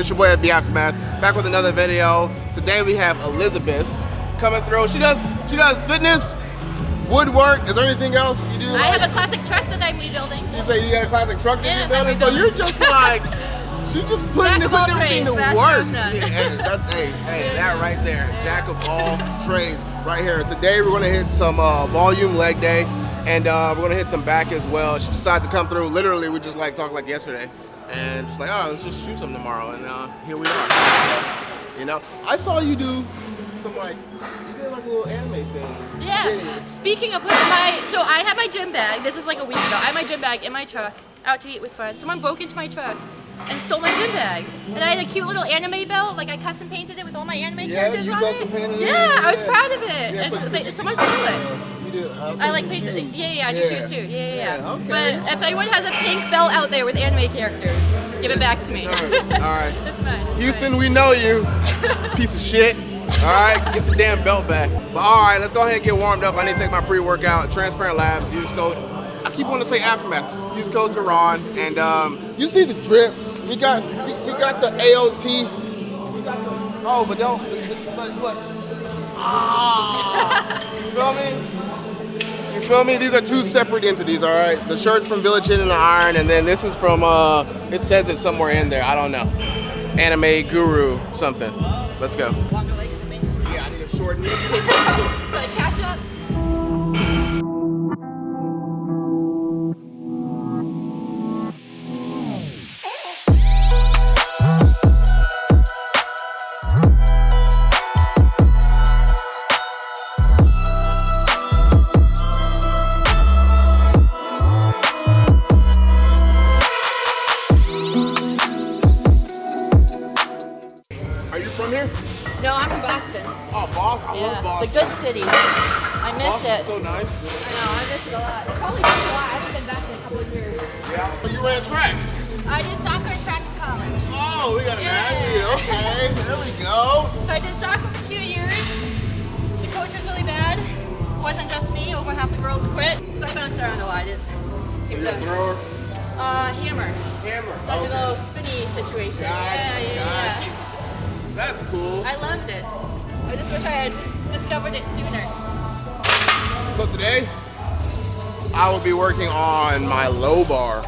It's your boy FB Aftermath, back with another video. Today we have Elizabeth coming through. She does she does fitness, woodwork. Is there anything else you do? I like? have a classic truck that I'm rebuilding. You say you got a classic truck that Yeah, you're building, so you're just like she's just putting, putting everything to work. what I'm done. Yeah, hey, that's hey, hey, that right there, jack of all trades, right here. Today we're gonna hit some uh, volume leg day, and uh, we're gonna hit some back as well. She decided to come through. Literally, we just like talked like yesterday, and just like, oh, let's just shoot some tomorrow, and uh, here we are. So, you know, I saw you do some like you did like a little anime thing. Yeah. Speaking of putting my, so I had my gym bag. This is like a week ago. I had my gym bag in my truck, out to eat with friends. Someone broke into my truck and stole my gym bag. And I had a cute little anime belt, like I custom painted it with all my anime Yeah, characters on it. it? Yeah, I was proud of it. Yeah, and you- someone stole it. You did. I like some shoes. Yeah, yeah, I do Yeah. shoes too. Yeah, yeah, yeah. Yeah, okay. But if anyone has a pink belt out there with anime characters, give it back to me. All right. That's fine. that's Houston, fine. we know you. Piece of shit. All right, get the damn belt back. But all right, let's go ahead and get warmed up. I need to take my pre-workout. Transparent Labs. Use code. I keep wanting to say Aftermath. Use code Tehran. And um, you see the drip. We got we, we got the AOT. We got the, oh, but don't. But look. Ah. You feel me? You feel me? These are two separate entities, all right? The shirt's from Village Inn and the Iron, and then this is from, uh, it says it somewhere in there. I don't know. Anime Guru something. Let's go. Longer legs than me. Yeah, I need a short knee. Like catch up. Wish I had discovered it sooner. So today, I will be working on my low bar.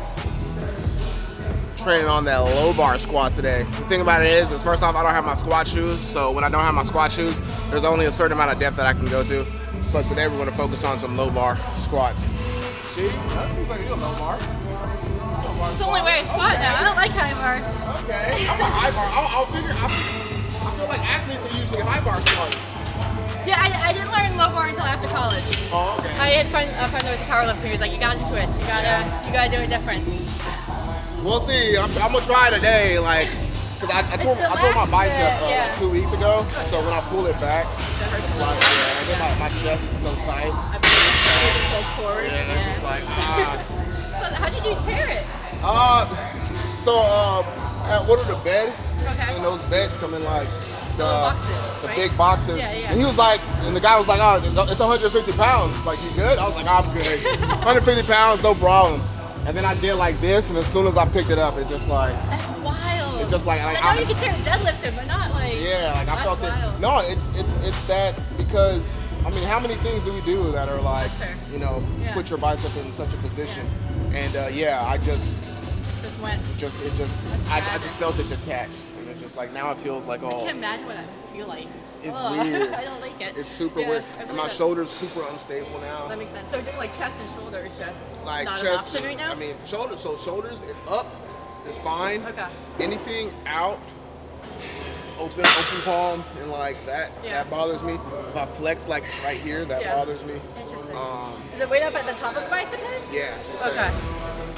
Training on that low bar squat today. The thing about it is, is first off, I don't have my squat shoes. So when I don't have my squat shoes, there's only a certain amount of depth that I can go to. But today we're gonna focus on some low bar squats. See, that seems like you a low bar. It's the only way I squat now. I don't like high bar. Okay, I'm a high bar. I'll, I'll figure. I, I feel like athletes are usually high bar squats. Yeah, I, I didn't learn low bar until after college. Oh, okay. I had a friend, a friend that was a powerlifter. He was like, you gotta switch. You gotta, you gotta do it different. We'll see. I'm, I'm gonna try today, like, cause I, I tore, I tore my bicep uh, Yeah. like two weeks ago. So when I pull it back, it's like, yeah, I get my, my chest is so tight. So forward. Yeah, it's just like, ah. So how did you tear it? Uh, so um, I ordered a bed, Okay. and those beds come in like the, boxes, the right? big boxes. Yeah, yeah. And he was like, and the guy was like, oh, it's 150 pounds. Like, you good? I was like, I'm good. 150 pounds, no problem. And then I did like this, and as soon as I picked it up, it just like, That's wild. it just like, like I know I- you can tear deadlifting, but not like. Yeah, like I felt wild. it. No, it's it's it's that because I mean, how many things do we do that are like, you know, Yeah. put your bicep in such a position? And uh, yeah, I just Just went. it just it just I, I just felt it detach, and it just like now it feels like I all can't imagine what that must feel like. It's Ugh, weird. I don't like it. it's super Yeah, weird, and my it. shoulders super unstable now. That makes sense. So doing like chest and shoulders just like not chest, an option right now. I mean shoulders. So shoulders up is fine. Okay. Anything out, open, open palm, and like that, Yeah. that bothers me. If I flex like right here, that Yeah. bothers me. Interesting. Um, Is it way up at the top of the bicep yeah. Okay.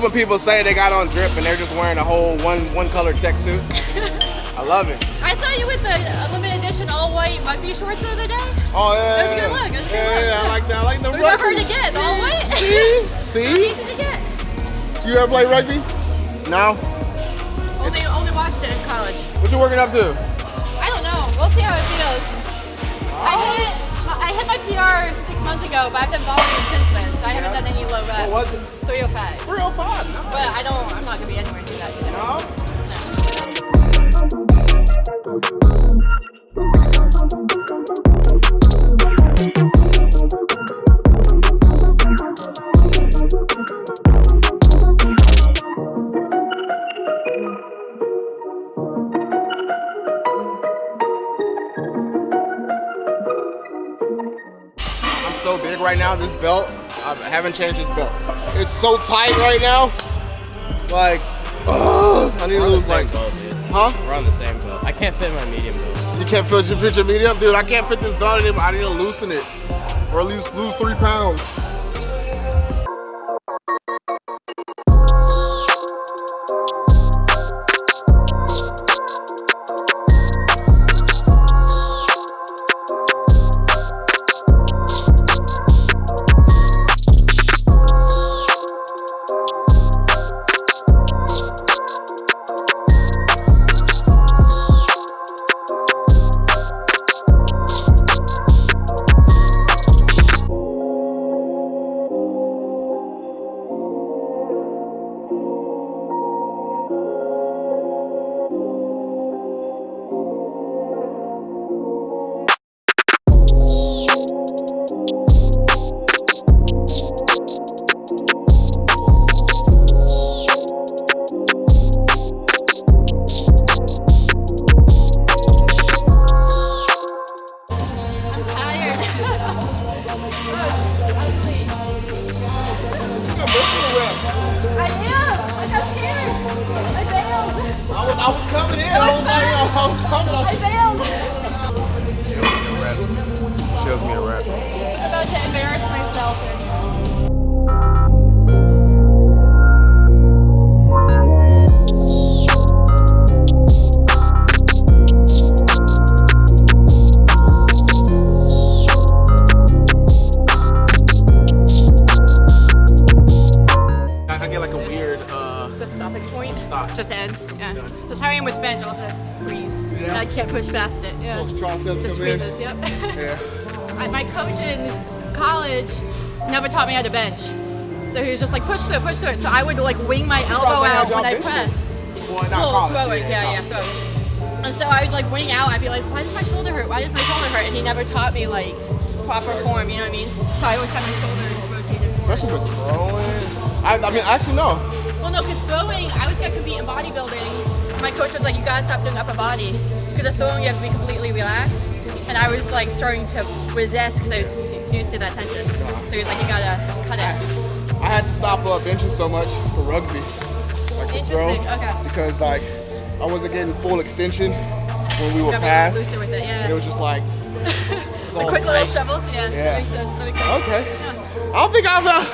Love when people say they got on drip and they're just wearing a whole one one color tech suit. I love it. I saw you with the limited edition all white rugby shorts the other day. Oh yeah. That was a good look, was a good yeah, look. yeah, I like that. I like the rugby. to get the all white. See? Easy to get. You ever play rugby? No. Only, only watched it in college. What you working up to? I don't know. We'll see how it feels. I oh. hit I hit my PR six months ago, but I've done volume since then, so I haven't done any low reps. What was it? 305. Real fun. But I don't. I'm not gonna be anywhere near that. Either. No. No. So big right now. This belt, I haven't changed this belt. It's so tight right now. Like, ugh, I need to lose like, dude. huh? We're on the same belt. I can't fit my medium belt. You can't fit your, fit your medium, dude. I can't fit this belt anymore. I need to loosen it, or at least lose three pounds. Triceps Just come. Yep. Yeah. My coach in college never taught me how to bench. So he was just like push through it, push through it. So I would like wing my elbow out when I pressed. Well, not Well, college. throw it, yeah, yeah, throw it. And so I would like wing out. I'd be like, why does my shoulder hurt? Why does my shoulder hurt? And he never taught me like proper form. You know what I mean? So I always had my shoulders rotated forward. Especially with throwing. I, I mean, actually, no. Well, no, because throwing, I was gonna compete in bodybuilding. My coach was like, you gotta stop doing upper body. Because the throwing, you have to be completely relaxed. And I was like starting to resist because I was used to that tension. So he was like, you gotta cut it. I had to stop uh, benching so much for rugby, like the throw, okay. because like I wasn't getting full extension when we were Gotta be past. looser with it, yeah. It was just like, it's a all quick little tight. shovel, yeah. Yeah. That makes sense. That makes sense. Okay. Yeah. I don't think I've uh,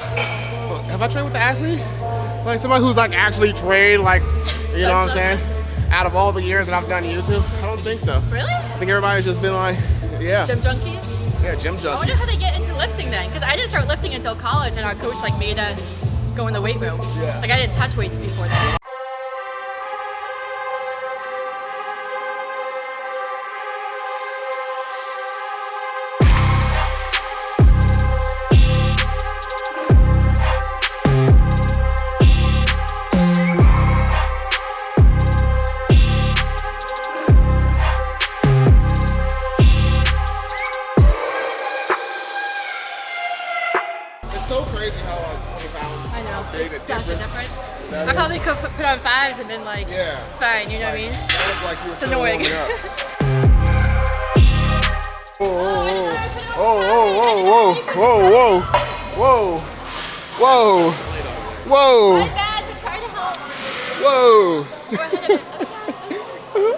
have I trained with the athlete, like somebody who's like actually trained, like you know what I'm saying. Out of all the years that I've done YouTube, I don't think so. Really? I think everybody's just been like, yeah, Gym junkies? yeah, gym junkies. I wonder how they get into lifting then, because I didn't start lifting until college, and our coach like made us go in the weight room. Yeah. Like I didn't touch weights before that. hasn't been like yeah. fine, you know like, what I mean? Like it's annoying. Whoa! Whoa! oh, oh, whoa, whoa, whoa, whoa, whoa, whoa. My.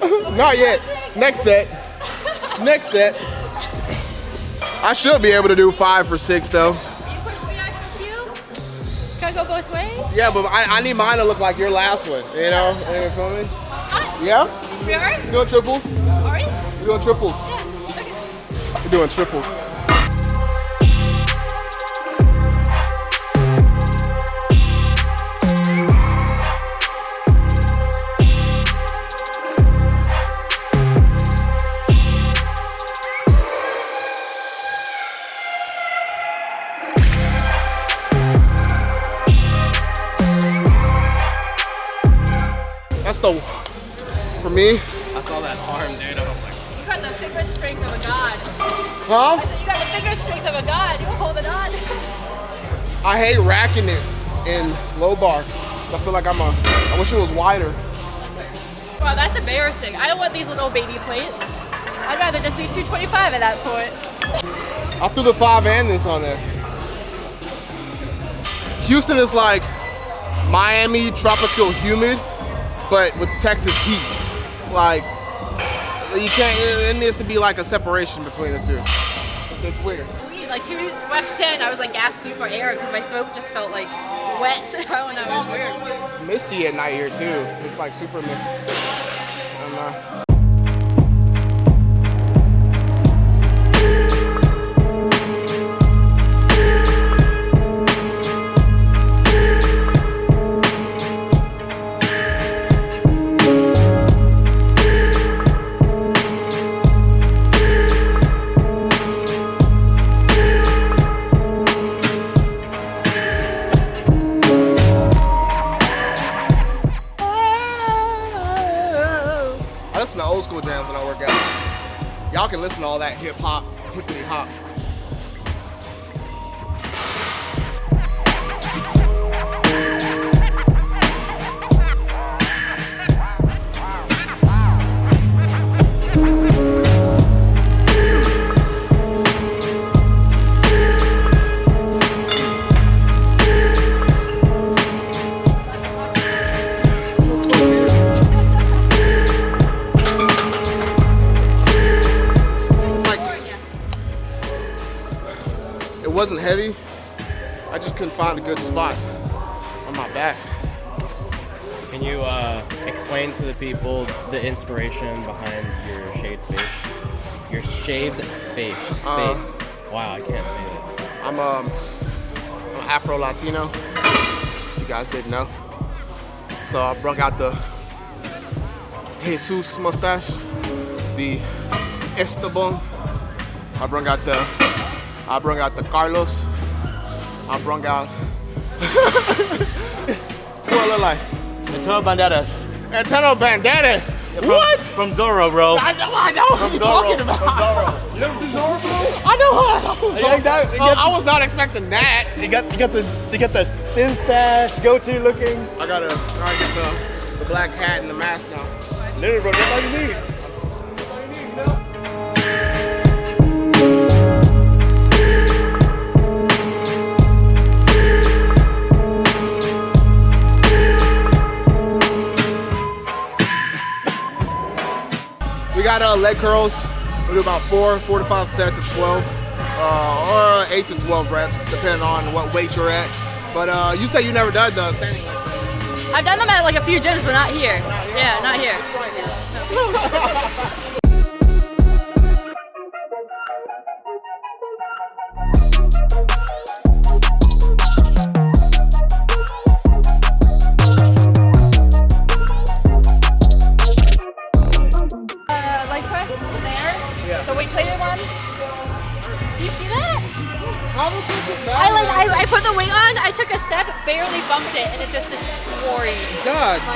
Whoa. Not yet. Next set. Next set. I should be able to do five for six though. Yeah, but I, I need mine to look like your last one. You know? You feel me? Ah, Yeah? we are? You doing triples? Are? You doing triples? Yeah. Okay. We're doing triples. Me, I saw that arm, dude. I was like, You got the finger strength of a god. huh? You got the finger strength of a god. You hold it on. I hate racking it in low bar. I feel like I'm a, I wish it was wider. Wow, that's embarrassing. I don't want these little baby plates. I'd rather just do 225 at that point. I threw the five and this on there. Houston is like Miami tropical humid, but with Texas heat. Like, you can't, it needs to be like a separation between the two. It's, it's weird. Like two reps in, I was like gasping for air because my throat just felt like wet. I don't know, it was weird. Misty at night here too. It's like super misty. Y'all can listen to all that hip hop, hippity hop. A good spot on my back. can you uh, explain to the people the inspiration behind your shaved face? Your shaved face. Uh, face. Wow, I can't say that. I'm um I'm Afro Latino. You guys didn't know. So I brought out the Jesus mustache, the Esteban. I brought out the I brought out the Carlos. I brought out what I look like? Antonio Banderas. Antonio Bandana. From, What? From Zorro, bro. I know, I know what you're Zorro. talking From. Zorro. You never seen Zorro, bro? I know how. You like that? Uh, get- I was not expecting that. You got, you got the, you got the thin stash, goatee looking. I gotta, I gotta get the, the black hat and the mask now. Literally, bro, that's all you need. We got uh, leg curls. We do about four, four to five sets of 12, uh, or eight to 12 reps, depending on what weight you're at. But uh, you say you never done the standing. I've done them at like a few gyms, but not here. Yeah, not here.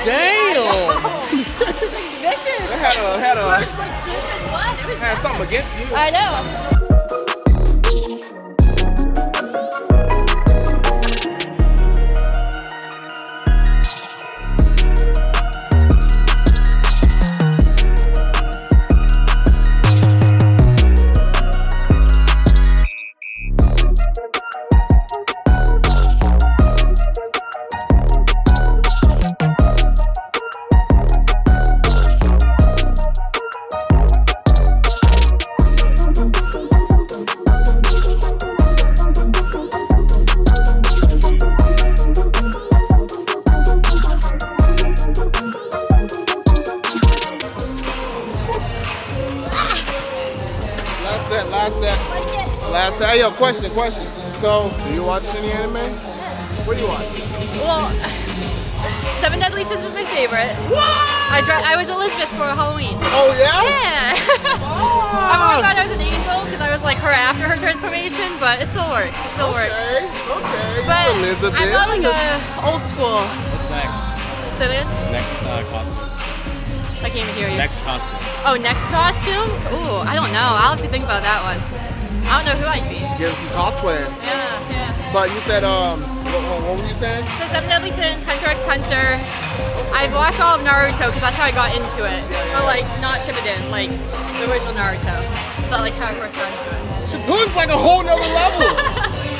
God damn! It's vicious. It had a, had It a, was like deep in blood. It was had something against you. I know. Do any anime? What do you watch? Well, Seven Deadly Sins is my favorite. I dra- I was Elizabeth for Halloween. Oh yeah? Yeah. I really thought I was an angel because I was like her after her transformation, but it still worked. It still worked. Okay, okay. But Elizabeth. I'm not like a old school. What's next? So then, Next uh, costume. I can't even hear you. Next costume. Oh, next costume? Ooh, I don't know. I'll have to think about that one. I don't know who I'd be. Getting some cosplaying. Yeah, yeah. But you said, um, what, what, were you saying? So Seven Deadly Sins, Hunter x Hunter. I've watched all of Naruto because that's how I got into it. But like not Shippuden, like the original Naruto. So like how I first got into it. Shippuden's like a whole nother level.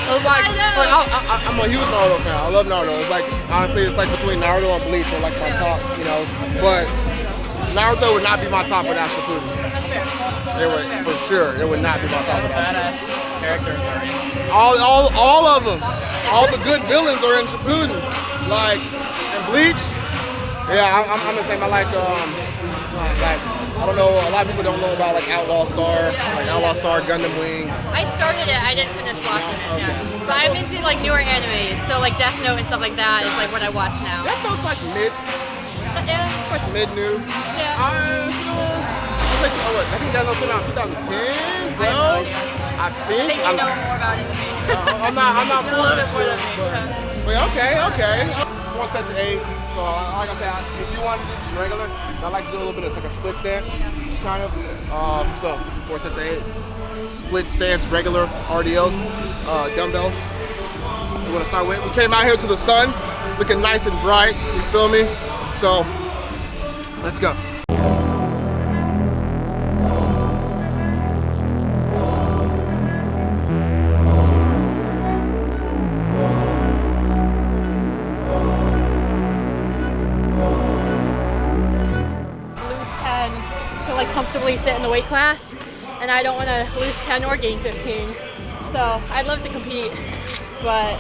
I was like, I like I, I, I'm a huge Naruto fan. I love Naruto. It's like honestly, it's like between Naruto and Bleach are like my Yeah. top, you know. But Naruto would not be my top without Shippuden. That's fair. It would for sure. It would not be my top without. Shippuden. Badass characters are in. All, all, all of them. All the good villains are in Shippuden. Like, and Bleach. Yeah, I'm, I'm, I'm the same. I like, um, like, I don't know. A lot of people don't know about like Outlaw Star, like Outlaw Star, Gundam Wing. I started it, I didn't finish watching it, yeah. But I'm into like newer animes, so like Death Note and stuff like that is like what I watch now. That feels like mid, But yeah, of course. mid new. Yeah. I feel. It's like, oh, I think that came out in 2010, 12. I no idea. I I think. think you I'm, know more about it than me. uh, I'm not. I'm not. Than but-. But okay, okay. One set to eight. So like I said, if you want to do just regular, I like to do a little bit of like a split stance, kind of. Um, so four sets to eight. Split stance, regular RDLs, uh, dumbbells. We want to start with. We came out here to the sun, looking nice and bright. You feel me? So let's go. Sit in the weight class and I don't want to lose 10 or gain 15 so I'd love to compete but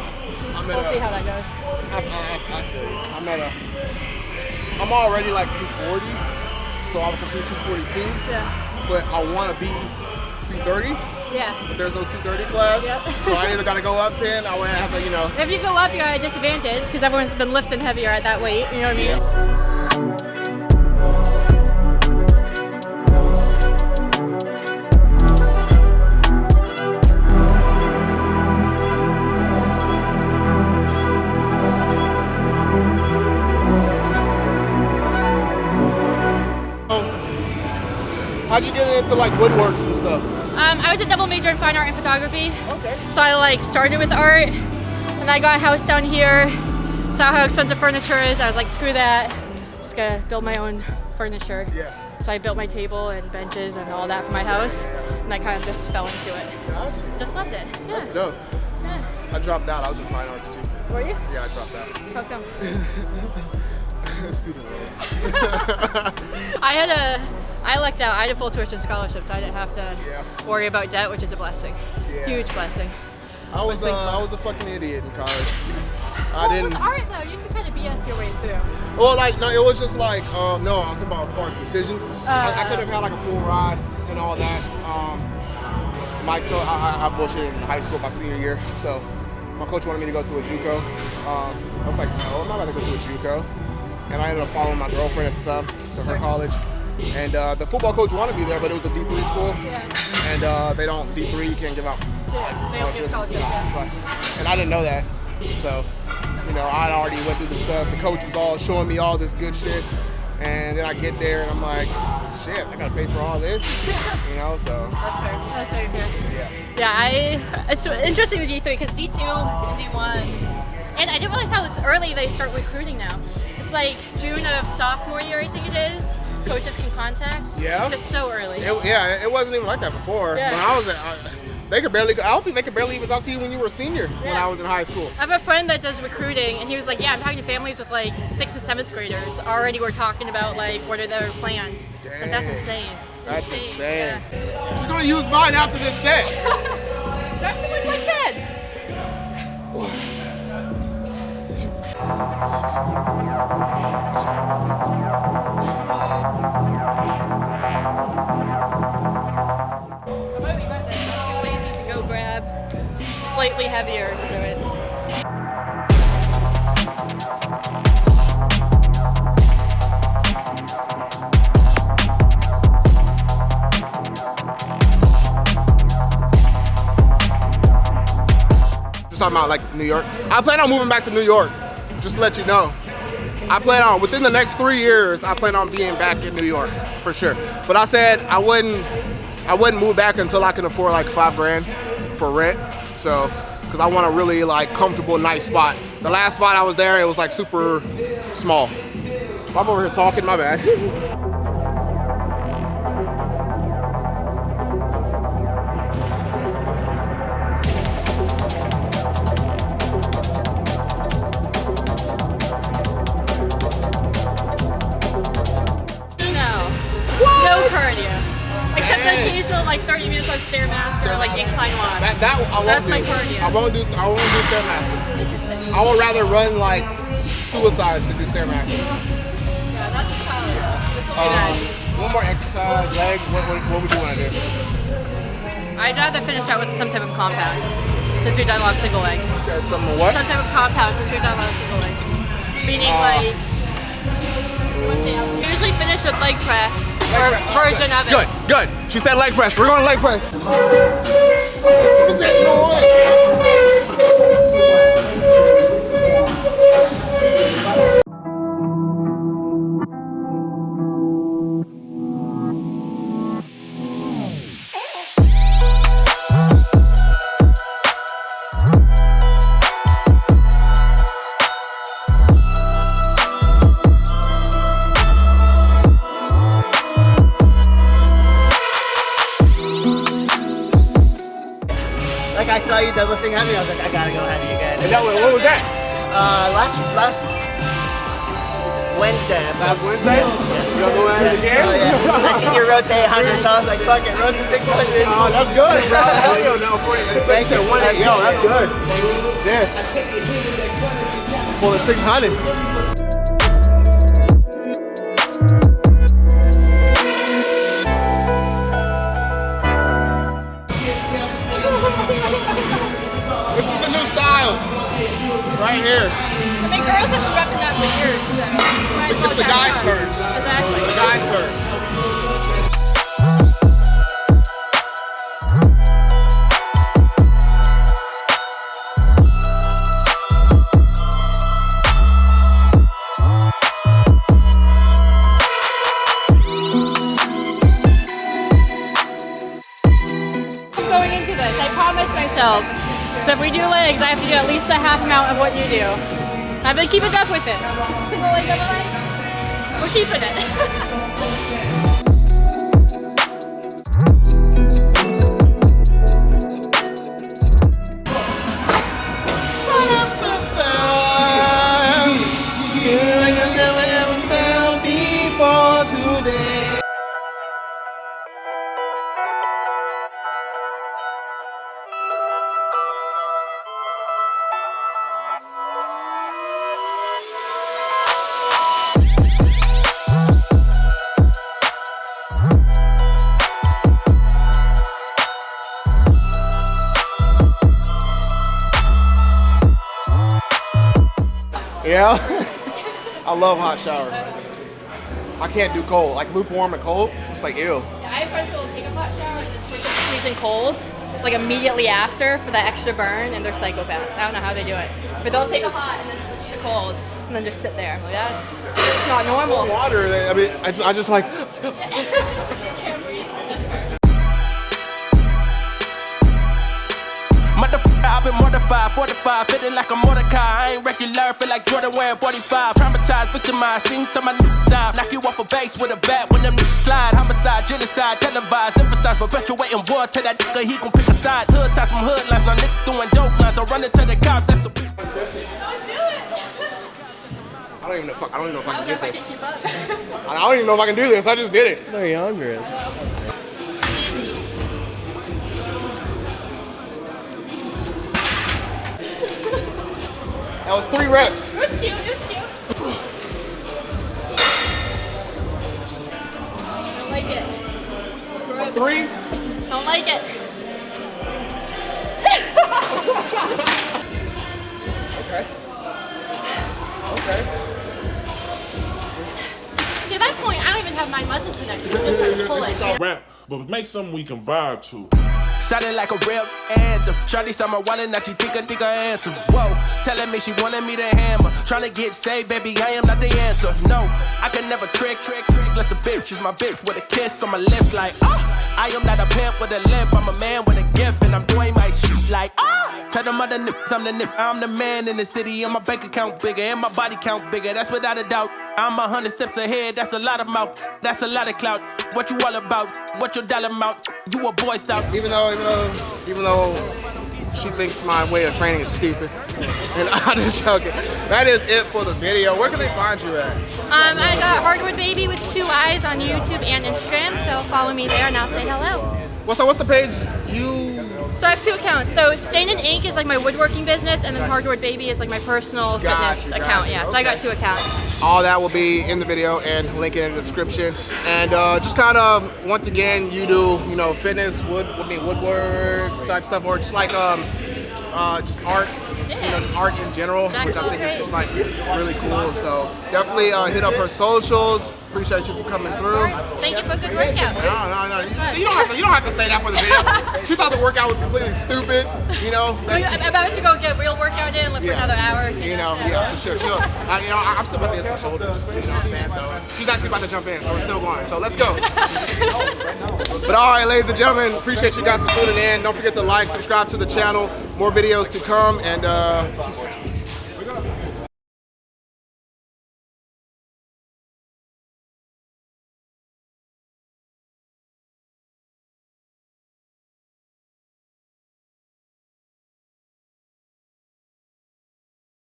I'm we'll see how that goes I, I, I, feel you. I'm at a. I'm already like 240, so I'll compete 242. yeah But I want to be 230. yeah But there's no 230 class, Yep. so I either gotta go up 10. I would have to, you know. if you go up you're at a disadvantage because everyone's been lifting heavier at that weight you know what I mean woodworks and stuff? um, I was a double major in fine art and photography Okay. So I like started with art, and I got a house down here. Saw how expensive furniture is. I was like, screw that. Just gonna build my own furniture. Yeah. So I built my table and benches and all that for my house, and I kind of just fell into it. Gotcha. Just loved it. Yeah. That's dope. yeah. I dropped out. I was in fine arts too. Were you? Yeah, I dropped out. How come? Student loans. I had a, I lucked out. I had a full tuition scholarship, so I didn't have to Yeah. worry about debt, which is a blessing. Yeah. Huge blessing. I was, uh, I was a fucking idiot in college. I well, didn't. with art though, you can kind of BS your way through. Well, like no, it was just like um, no. I'm talking about as far as decisions. I, I could have had like a full ride and all that. Um, my coach, I, I, I bullshitted in high school my senior year, so my coach wanted me to go to a JUCO. Um, I was like, no, I'm not about to go to a JUCO. And I ended up following my girlfriend at the time to her college. And uh, the football coach wanted me there, but it was a D3 school, Yeah. and uh, they don't D3. You can't give out Yeah, they don't give scholarships. Yeah. And I didn't know that. So, you know, I already went through the stuff. The coach was all showing me all this good shit. And then I get there and I'm like, shit, I gotta pay for all this. You know, so That's fair. That's very fair. yeah. Yeah, I. It's interesting with D3 because D2, D1, and I didn't realize how early they start recruiting now. Like June of sophomore year, I think it is. Coaches can contact. Yeah. Just so early. It, yeah, it wasn't even like that before. Yeah. When I was at, I, they could barely, I don't think they could barely even talk to you when you were a senior yeah. when I was in high school. I have a friend that does recruiting, and he was like, "Yeah, I'm talking to families with like sixth and seventh graders. Already, we're talking about like what are their plans." It's like that's insane. That's insane. Yeah. She's gonna use mine after this set. Grab some like my kids. slightly heavier, so it's. Just talking about like New York. I plan on moving back to New York. Just let you know. I plan on within the next three years. I plan on being back in New York for sure. But I said I wouldn't. I wouldn't move back until I can afford like five grand for rent. So, because I want a really like comfortable, nice spot. The last spot I was there, it was like super small. I'm over here talking. My bad. 30 minutes on Stairmaster or like incline walk. That, that I won't That's do. my cardio. I won't do. I won't do stairmaster. Interesting. I would rather run like suicides to do stairmaster. Yeah, that's just college. It's Um, one more exercise, leg. What, what, what would you want to do? I'd rather finish out with some type of compound since we've done a lot of single leg. You said something what? Some type of compound since we've done a lot of single leg. Meaning Uh, like, let's see, I'll usually finish with leg press or Leg press. Version of it. Good, good. She said leg press. We're going leg press. What is that noise? Like I saw you deadlifting heavy, I was like, I gotta go heavy again. And that was, what was that? Uh, last last Wednesday. Last Wednesday? You gonna go at it again? Oh, yeah. I seen you rotate 100 times, like fuck it, to 600. Oh, that's good, bro. Yeah, no, 40. Thank you. Yo, that's good. Shit. For the 600. Right here. I mean, girls have been repping that for years, so It's the guy's turn. Exactly. The guy's turn. I have to do at least a half amount of what you do. I've been keeping up with it. Single leg, double leg. We're keeping it. I love hot showers. I can't do cold. Like lukewarm and cold, it's like ew. Yeah, I have friends who will take a hot shower and then switch it to freezing cold, like immediately after for that extra burn, and they're psychopaths. I don't know how they do it, but they'll take a hot and then switch to cold, and then just sit there. Like that's it's not normal. Water, I mean, I just, I just like, I've been mortified, fortified, feeling like a Mordecai. I ain't regular, feel like Jordan wearing 45. Traumatized, victimized, seen some of my niggas die. Knock you off a base with a bat when them niggas slide. Homicide, genocide, televised, emphasize, perpetuating war. Tell that nigga he gon' pick a side. Hood ties from hood lines, now niggas doing dope lines. I'm running to the cops, that's a Don't do it. I don't even know, fuck, I don't even know if I I can don't get if I this. can keep up. I don't even know if I can do this. I just did it. They're younger. That was three reps. It was cute. It was cute. Don't like it. Three. Don't like it. okay. Okay. See, at that point, I don't even have my muscles connected. I'm just trying to pull it. Rap, but make something we can vibe to. Sounding like a real anthem. Shawty saw my wallet, now she think I think I answer. Whoa, telling me she wanted me to hammer. Trying to get saved, baby, I am not the answer. No, I can never trick, trick, trick. Unless the bitch is my bitch with a kiss on my lips, like, ah. I am not a pimp with a limp, I'm a man with a gift, and I'm doing my shit like, ah. Tell them other nips, I'm the nip. I'm the man in the city, and my bank account bigger, and my body count bigger, that's without a doubt. I'm a hundred steps ahead, that's a lot of mouth, that's a lot of clout. What you all about? What your dollar amount? You a boy scout. even though, even though, even though she thinks my way of training is stupid. And I'm just joking. That is it for the video. Where can they find you at? Um, I got Hardwood Baby with two eyes on YouTube and Instagram, so follow me there and I'll say hello. Well, so what's the page? You So I have two accounts. So Stain and Ink is like my woodworking business, and then Hardwood Baby is like my personal Gotcha, fitness gotcha. account. Yeah, so I got two accounts. all that will be in the video and link it in the description. And uh, just kind of once again, you do you know fitness, wood, I mean woodwork type stuff, or just like um, uh, just art. You know, just art in general, Jack which I think is just like really cool. So definitely uh, hit up her socials. Appreciate you for coming through. Thank you for a good workout. No, no, no. fun. You don't have to. You don't have to say that for the video. she thought the workout was completely stupid. You know. I'm about to go get a real workout in. Let's for another hour. You know, yeah, for sure. She'll, uh, you know, I- I'm still about to hit some shoulders. You know what I'm saying? So she's actually about to jump in, so we're still going. So let's go. but all right, ladies and gentlemen, appreciate you guys for tuning in. Don't forget to like, subscribe to the channel. More videos to come, and uh.